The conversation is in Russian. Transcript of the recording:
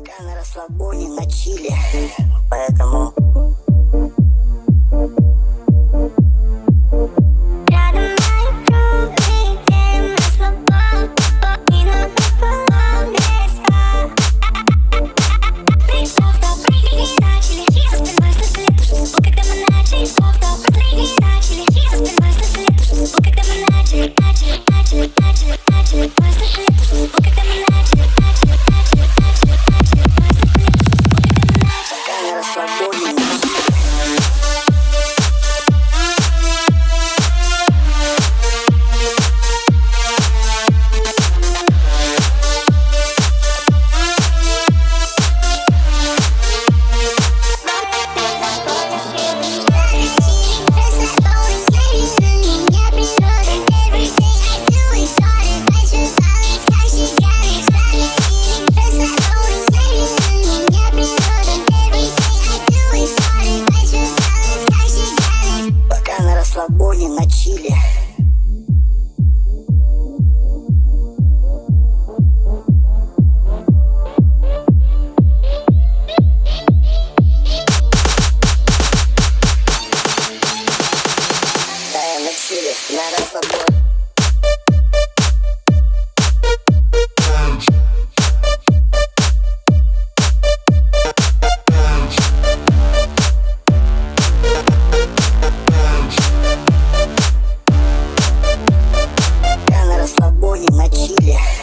Пока на расслабоне, на чиле Поэтому Крови мочили. One.